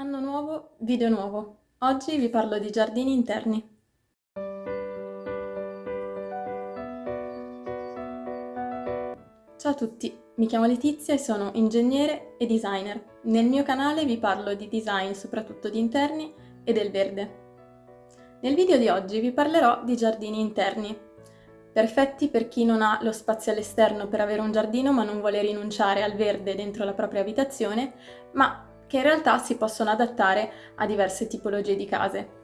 Anno nuovo, video nuovo. Oggi vi parlo di giardini interni. Ciao a tutti, mi chiamo Letizia e sono ingegnere e designer. Nel mio canale vi parlo di design soprattutto di interni e del verde. Nel video di oggi vi parlerò di giardini interni, perfetti per chi non ha lo spazio all'esterno per avere un giardino ma non vuole rinunciare al verde dentro la propria abitazione, ma che in realtà si possono adattare a diverse tipologie di case.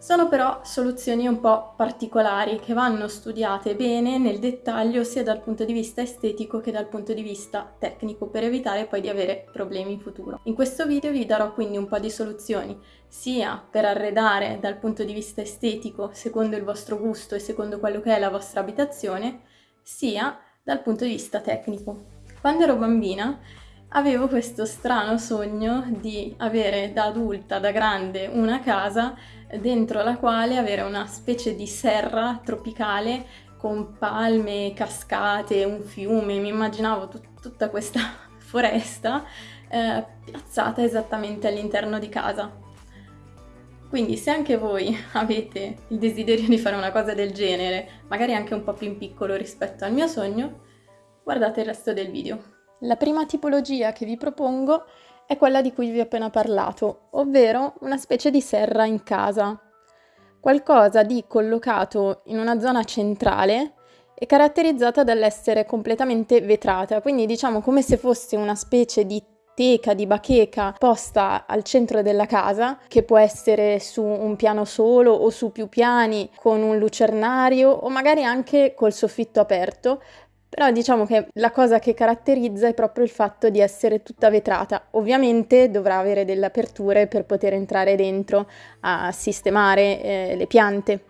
Sono però soluzioni un po' particolari che vanno studiate bene nel dettaglio sia dal punto di vista estetico che dal punto di vista tecnico per evitare poi di avere problemi in futuro. In questo video vi darò quindi un po' di soluzioni sia per arredare dal punto di vista estetico secondo il vostro gusto e secondo quello che è la vostra abitazione, sia dal punto di vista tecnico. Quando ero bambina avevo questo strano sogno di avere da adulta, da grande, una casa dentro la quale avere una specie di serra tropicale con palme, cascate, un fiume, mi immaginavo tut tutta questa foresta eh, piazzata esattamente all'interno di casa. Quindi se anche voi avete il desiderio di fare una cosa del genere, magari anche un po' più in piccolo rispetto al mio sogno, guardate il resto del video. La prima tipologia che vi propongo è quella di cui vi ho appena parlato, ovvero una specie di serra in casa. Qualcosa di collocato in una zona centrale e caratterizzata dall'essere completamente vetrata, quindi diciamo come se fosse una specie di teca, di bacheca posta al centro della casa, che può essere su un piano solo o su più piani con un lucernario o magari anche col soffitto aperto, però diciamo che la cosa che caratterizza è proprio il fatto di essere tutta vetrata. Ovviamente dovrà avere delle aperture per poter entrare dentro a sistemare eh, le piante.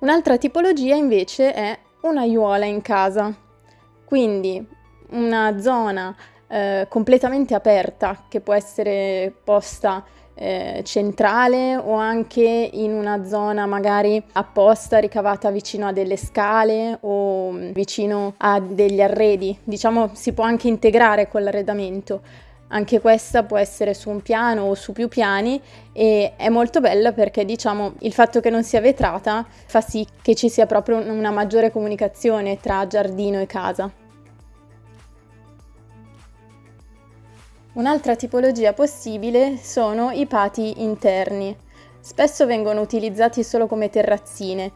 Un'altra tipologia invece è un'aiuola in casa, quindi una zona eh, completamente aperta che può essere posta eh, centrale o anche in una zona magari apposta ricavata vicino a delle scale o mm, vicino a degli arredi. Diciamo si può anche integrare con l'arredamento. Anche questa può essere su un piano o su più piani e è molto bella perché diciamo il fatto che non sia vetrata fa sì che ci sia proprio una maggiore comunicazione tra giardino e casa. Un'altra tipologia possibile sono i pati interni. Spesso vengono utilizzati solo come terrazzine,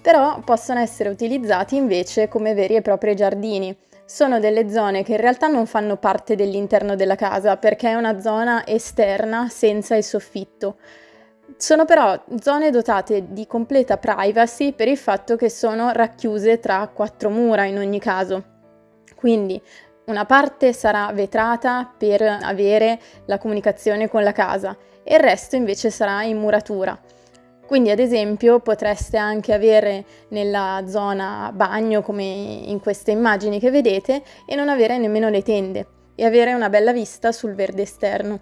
però possono essere utilizzati invece come veri e propri giardini. Sono delle zone che in realtà non fanno parte dell'interno della casa perché è una zona esterna senza il soffitto. Sono però zone dotate di completa privacy per il fatto che sono racchiuse tra quattro mura in ogni caso. Quindi una parte sarà vetrata per avere la comunicazione con la casa e il resto invece sarà in muratura. Quindi ad esempio potreste anche avere nella zona bagno come in queste immagini che vedete e non avere nemmeno le tende e avere una bella vista sul verde esterno.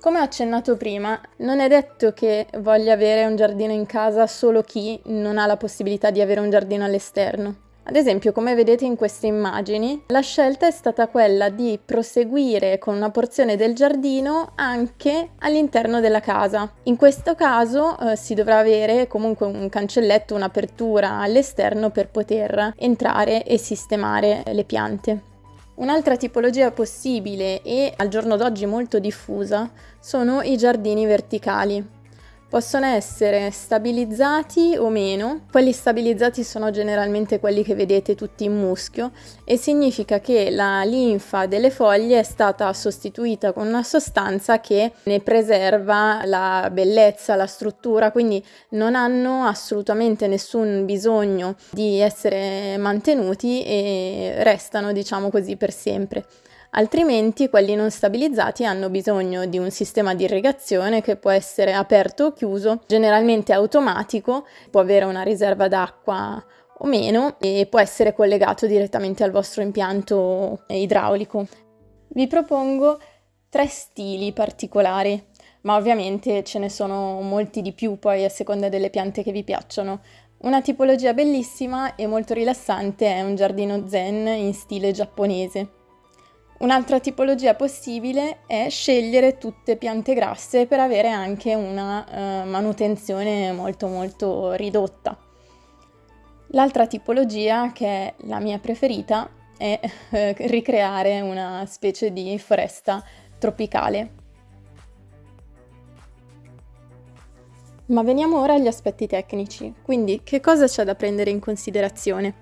Come ho accennato prima, non è detto che voglia avere un giardino in casa solo chi non ha la possibilità di avere un giardino all'esterno. Ad esempio, come vedete in queste immagini, la scelta è stata quella di proseguire con una porzione del giardino anche all'interno della casa. In questo caso eh, si dovrà avere comunque un cancelletto, un'apertura all'esterno per poter entrare e sistemare le piante. Un'altra tipologia possibile e al giorno d'oggi molto diffusa sono i giardini verticali possono essere stabilizzati o meno. Quelli stabilizzati sono generalmente quelli che vedete tutti in muschio e significa che la linfa delle foglie è stata sostituita con una sostanza che ne preserva la bellezza, la struttura, quindi non hanno assolutamente nessun bisogno di essere mantenuti e restano diciamo così per sempre altrimenti quelli non stabilizzati hanno bisogno di un sistema di irrigazione che può essere aperto o chiuso, generalmente automatico, può avere una riserva d'acqua o meno e può essere collegato direttamente al vostro impianto idraulico. Vi propongo tre stili particolari, ma ovviamente ce ne sono molti di più poi a seconda delle piante che vi piacciono. Una tipologia bellissima e molto rilassante è un giardino zen in stile giapponese. Un'altra tipologia possibile è scegliere tutte piante grasse per avere anche una eh, manutenzione molto molto ridotta. L'altra tipologia, che è la mia preferita, è eh, ricreare una specie di foresta tropicale. Ma veniamo ora agli aspetti tecnici, quindi che cosa c'è da prendere in considerazione?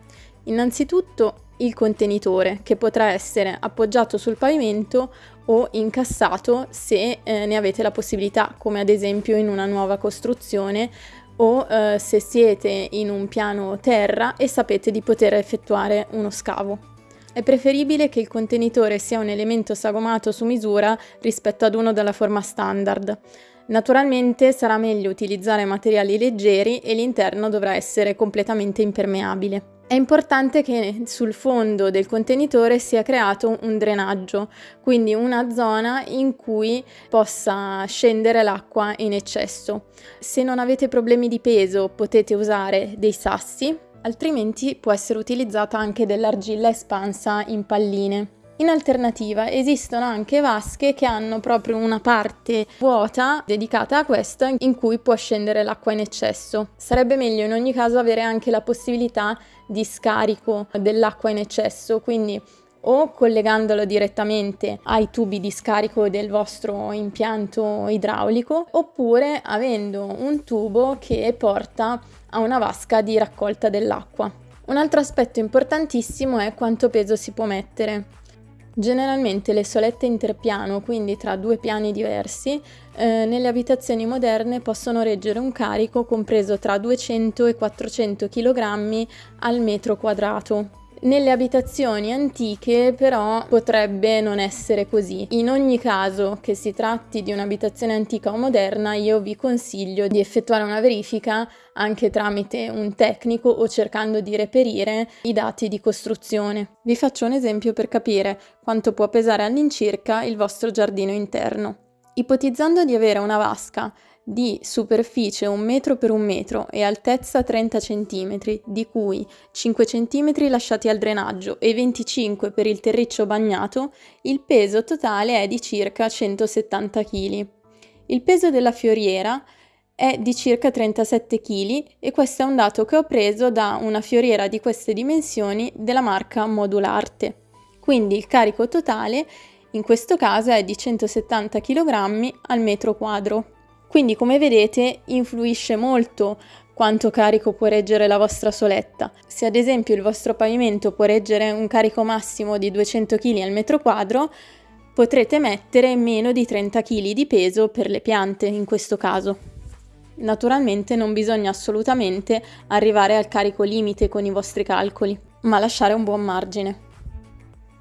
Innanzitutto il contenitore che potrà essere appoggiato sul pavimento o incassato se eh, ne avete la possibilità, come ad esempio in una nuova costruzione o eh, se siete in un piano terra e sapete di poter effettuare uno scavo. È preferibile che il contenitore sia un elemento sagomato su misura rispetto ad uno della forma standard. Naturalmente sarà meglio utilizzare materiali leggeri e l'interno dovrà essere completamente impermeabile. È importante che sul fondo del contenitore sia creato un drenaggio, quindi una zona in cui possa scendere l'acqua in eccesso. Se non avete problemi di peso potete usare dei sassi, altrimenti può essere utilizzata anche dell'argilla espansa in palline. In alternativa esistono anche vasche che hanno proprio una parte vuota dedicata a questo in cui può scendere l'acqua in eccesso. Sarebbe meglio in ogni caso avere anche la possibilità di scarico dell'acqua in eccesso, quindi o collegandolo direttamente ai tubi di scarico del vostro impianto idraulico oppure avendo un tubo che porta a una vasca di raccolta dell'acqua. Un altro aspetto importantissimo è quanto peso si può mettere. Generalmente le solette interpiano, quindi tra due piani diversi, eh, nelle abitazioni moderne possono reggere un carico compreso tra 200 e 400 kg al metro quadrato. Nelle abitazioni antiche però potrebbe non essere così. In ogni caso che si tratti di un'abitazione antica o moderna io vi consiglio di effettuare una verifica anche tramite un tecnico o cercando di reperire i dati di costruzione. Vi faccio un esempio per capire quanto può pesare all'incirca il vostro giardino interno. Ipotizzando di avere una vasca di superficie 1 metro per 1 metro e altezza 30 cm, di cui 5 cm lasciati al drenaggio e 25 per il terriccio bagnato, il peso totale è di circa 170 kg. Il peso della fioriera è di circa 37 kg e questo è un dato che ho preso da una fioriera di queste dimensioni della marca Modularte. Quindi il carico totale in questo caso è di 170 kg al metro quadro. Quindi come vedete influisce molto quanto carico può reggere la vostra soletta. Se ad esempio il vostro pavimento può reggere un carico massimo di 200 kg al metro quadro, potrete mettere meno di 30 kg di peso per le piante in questo caso. Naturalmente non bisogna assolutamente arrivare al carico limite con i vostri calcoli, ma lasciare un buon margine.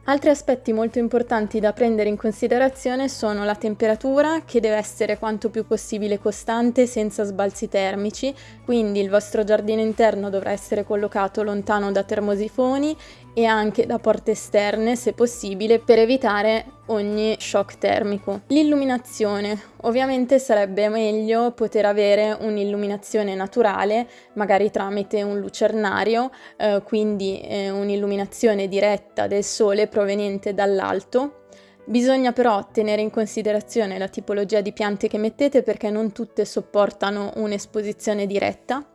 Altri aspetti molto importanti da prendere in considerazione sono la temperatura, che deve essere quanto più possibile costante senza sbalzi termici, quindi il vostro giardino interno dovrà essere collocato lontano da termosifoni e anche da porte esterne se possibile per evitare ogni shock termico. L'illuminazione. Ovviamente sarebbe meglio poter avere un'illuminazione naturale, magari tramite un lucernario, eh, quindi eh, un'illuminazione diretta del sole proveniente dall'alto. Bisogna però tenere in considerazione la tipologia di piante che mettete perché non tutte sopportano un'esposizione diretta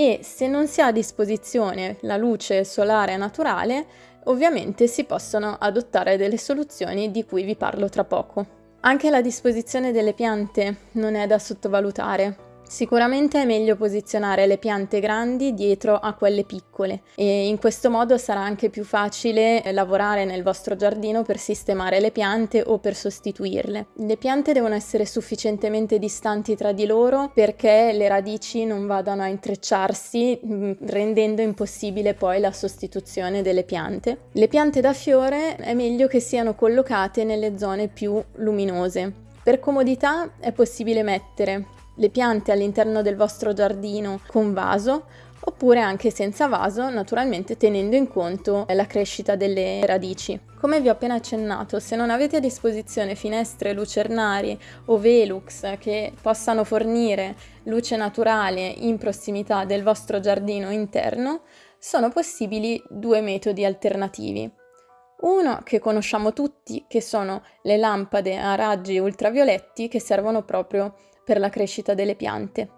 e se non si ha a disposizione la luce solare naturale, ovviamente si possono adottare delle soluzioni di cui vi parlo tra poco. Anche la disposizione delle piante non è da sottovalutare. Sicuramente è meglio posizionare le piante grandi dietro a quelle piccole e in questo modo sarà anche più facile lavorare nel vostro giardino per sistemare le piante o per sostituirle. Le piante devono essere sufficientemente distanti tra di loro perché le radici non vadano a intrecciarsi mm, rendendo impossibile poi la sostituzione delle piante. Le piante da fiore è meglio che siano collocate nelle zone più luminose. Per comodità è possibile mettere le piante all'interno del vostro giardino con vaso oppure anche senza vaso, naturalmente tenendo in conto la crescita delle radici. Come vi ho appena accennato, se non avete a disposizione finestre lucernari o velux che possano fornire luce naturale in prossimità del vostro giardino interno, sono possibili due metodi alternativi. Uno che conosciamo tutti, che sono le lampade a raggi ultravioletti che servono proprio per la crescita delle piante.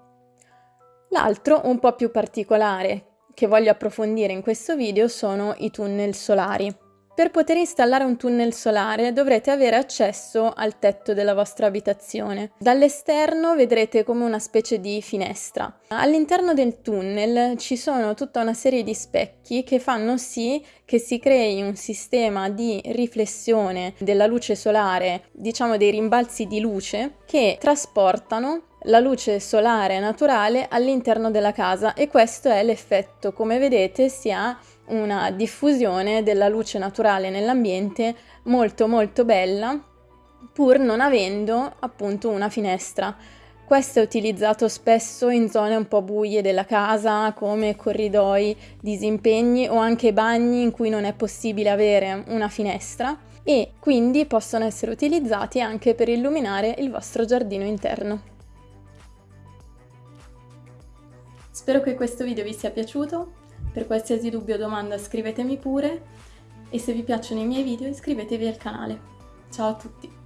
L'altro, un po' più particolare, che voglio approfondire in questo video sono i tunnel solari. Per poter installare un tunnel solare dovrete avere accesso al tetto della vostra abitazione. Dall'esterno vedrete come una specie di finestra. All'interno del tunnel ci sono tutta una serie di specchi che fanno sì che si crei un sistema di riflessione della luce solare, diciamo dei rimbalzi di luce, che trasportano la luce solare naturale all'interno della casa e questo è l'effetto. Come vedete si ha una diffusione della luce naturale nell'ambiente molto molto bella pur non avendo appunto una finestra. Questo è utilizzato spesso in zone un po' buie della casa come corridoi, disimpegni o anche bagni in cui non è possibile avere una finestra e quindi possono essere utilizzati anche per illuminare il vostro giardino interno. Spero che questo video vi sia piaciuto, per qualsiasi dubbio o domanda scrivetemi pure e se vi piacciono i miei video iscrivetevi al canale. Ciao a tutti!